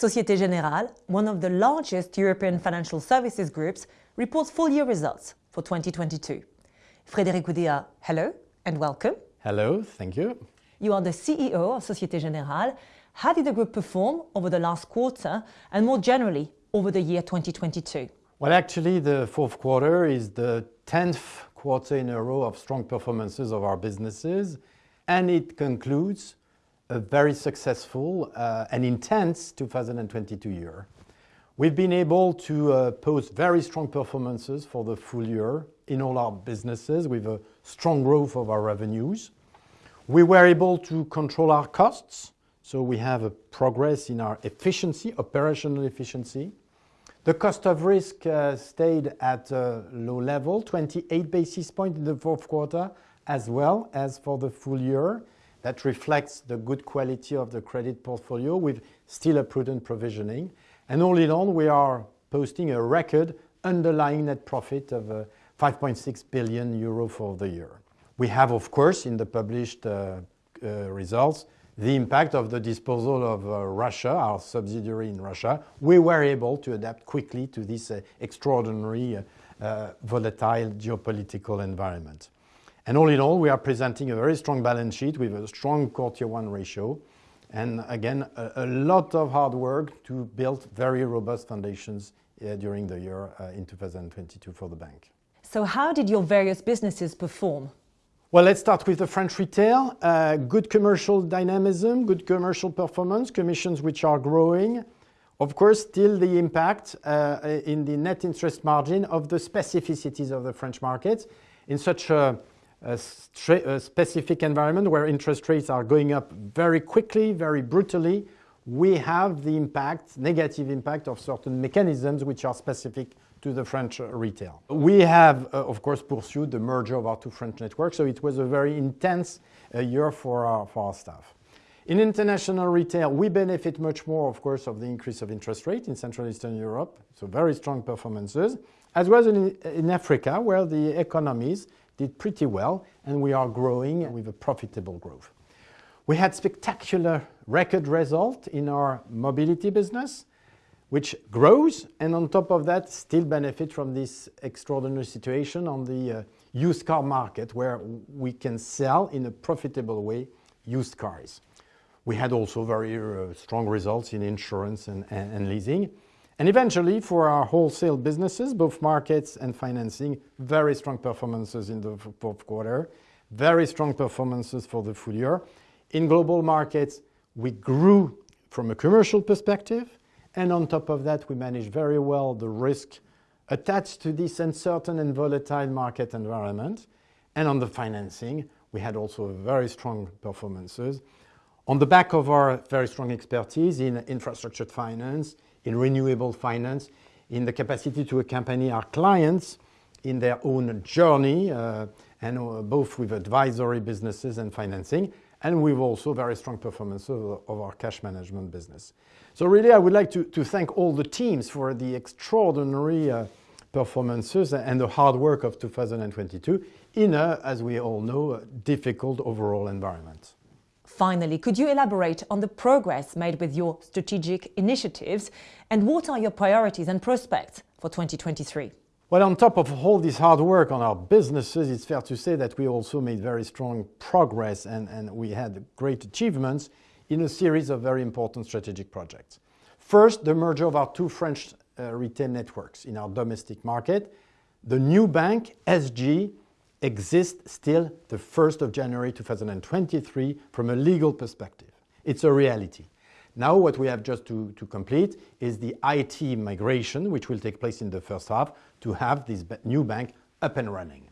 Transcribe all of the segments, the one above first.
Societe Generale, one of the largest European financial services groups, reports full year results for 2022. Frédéric Oudéa, hello and welcome. Hello, thank you. You are the CEO of Societe Generale. How did the group perform over the last quarter and more generally over the year 2022? Well, actually, the fourth quarter is the 10th quarter in a row of strong performances of our businesses, and it concludes a very successful uh, and intense 2022 year. We've been able to uh, post very strong performances for the full year in all our businesses with a strong growth of our revenues. We were able to control our costs, so we have a progress in our efficiency, operational efficiency. The cost of risk uh, stayed at a low level, 28 basis points in the fourth quarter, as well as for the full year. That reflects the good quality of the credit portfolio with still a prudent provisioning. And all in all, we are posting a record underlying net profit of uh, 5.6 billion euro for the year. We have, of course, in the published uh, uh, results, the impact of the disposal of Russia, our subsidiary in Russia. We were able to adapt quickly to this extraordinary volatile geopolitical environment. And all in all, we are presenting a very strong balance sheet with a strong Core Tier 1 ratio, and again, a lot of hard work to build very robust foundations uh, during the year uh, in 2022 for the bank. So how did your various businesses perform? Well, let's start with the French retail. Uh, good commercial dynamism, good commercial performance, commissions which are growing. Of course, still the impact in the net interest margin of the specificities of the French market. In such a specific environment where interest rates are going up very quickly, very brutally, we have the impact, negative impact of certain mechanisms which are specific to the French retail. We have, uh, of course, pursued the merger of our two French networks, so it was a very intense uh, year for our staff. In international retail, we benefit much more, of course, of the increase of interest rate in Central Eastern Europe, so very strong performances. As well as in Africa, where the economies did pretty well, and we are growing with a profitable growth. We had spectacular record result in our mobility business, which grows, and on top of that, still benefit from this extraordinary situation on the uh, used car market, where we can sell in a profitable way used cars. We had also very uh, strong results in insurance and leasing. And eventually, for our wholesale businesses, both markets and financing, very strong performances in the fourth quarter, very strong performances for the full year. In global markets, we grew from a commercial perspective, and on top of that, we managed very well the risk attached to this uncertain and volatile market environment. And on the financing, we had also very strong performances. On the back of our very strong expertise in infrastructure finance, in renewable finance, in the capacity to accompany our clients in their own journey, uh, and uh, both with advisory businesses and financing, and with also very strong performance of our cash management business. So really, I would like to thank all the teams for the extraordinary uh, performances and the hard work of 2022 in a, as we all know, difficult overall environment. Finally, could you elaborate on the progress made with your strategic initiatives, and what are your priorities and prospects for 2023? Well, on top of all this hard work on our businesses, it's fair to say that we also made very strong progress and we had great achievements in a series of very important strategic projects. First, the merger of our two French uh, retail networks in our domestic market. The new bank, SG, exists still the 1st of January 2023 from a legal perspective. It's a reality. Now, what we have just to complete is the IT migration, which will take place in the first half to have this new bank up and running.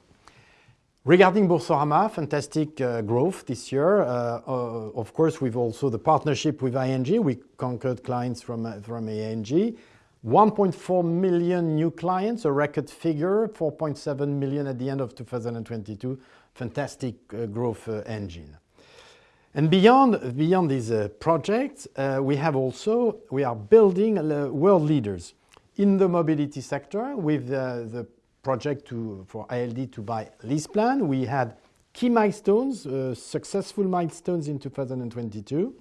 Regarding Boursorama, fantastic uh, growth this year. Uh, uh, of course, we've also the partnership with ING. We conquered clients from ING. 1.4 million new clients, a record figure, 4.7 million at the end of 2022. Fantastic uh, growth uh, engine. And beyond these uh, projects, we have also we are building world leaders in the mobility sector with the project to for ALD to buy LeasePlan. We had key milestones, successful milestones in 2022.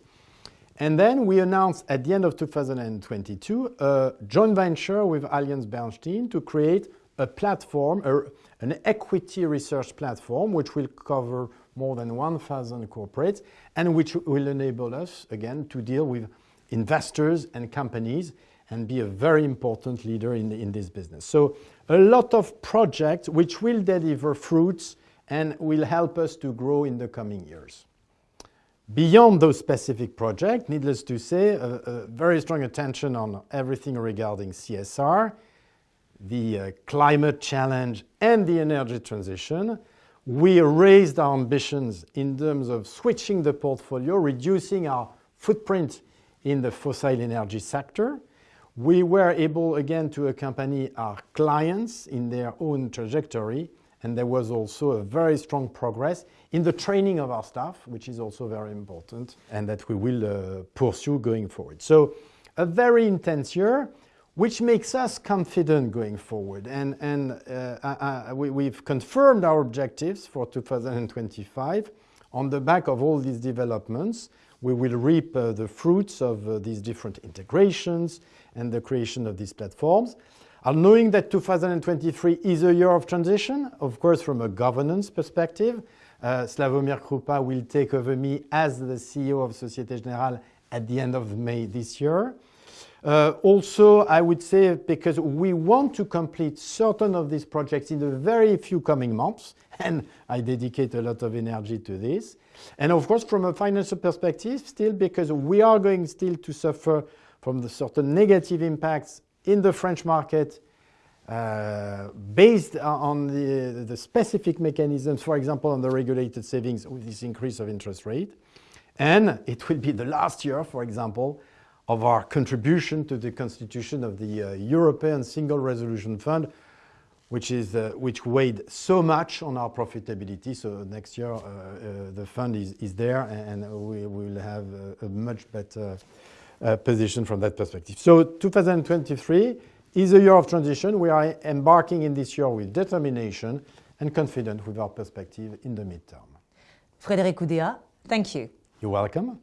And then we announced at the end of 2022 a uh, joint venture with AllianceBernstein to create a platform, a, an equity research platform, which will cover more than 1,000 corporates and which will enable us, again, to deal with investors and companies and be a very important leader in, in this business. So a lot of projects which will deliver fruits and will help us to grow in the coming years. Beyond those specific projects, needless to say, a, a very strong attention on everything regarding CSR, the uh, climate challenge and the energy transition. We raised our ambitions in terms of switching the portfolio, reducing our footprint in the fossil energy sector. We were able again to accompany our clients in their own trajectory and there was also a very strong progress in the training of our staff, which is also very important and that we will uh, pursue going forward. So a very intense year, which makes us confident going forward. And, and uh, I, I, we, have confirmed our objectives for 2025 on the back of all these developments. We will reap uh, the fruits of uh, these different integrations and the creation of these platforms. And knowing that 2023 is a year of transition, of course, from a governance perspective, uh, Slawomir Krupa will take over me as the CEO of Societe Generale at the end of May this year. Uh, also, I would say because we want to complete certain of these projects in the very few coming months, and I dedicate a lot of energy to this. And of course, from a financial perspective, still because we are going still to suffer from the certain negative impacts in the French market uh, based on the, the, specific mechanisms, for example, on the regulated savings with this increase of interest rate. And it will be the last year, for example, of our contribution to the constitution of the uh, European Single Resolution Fund, which, is, uh, which weighed so much on our profitability. So next year, uh, uh, the fund is, is there, and we will have a, a much better uh, position from that perspective. So 2023 is a year of transition. We are embarking in this year with determination and confident with our perspective in the midterm. Frédéric Oudéa, thank you. You're welcome.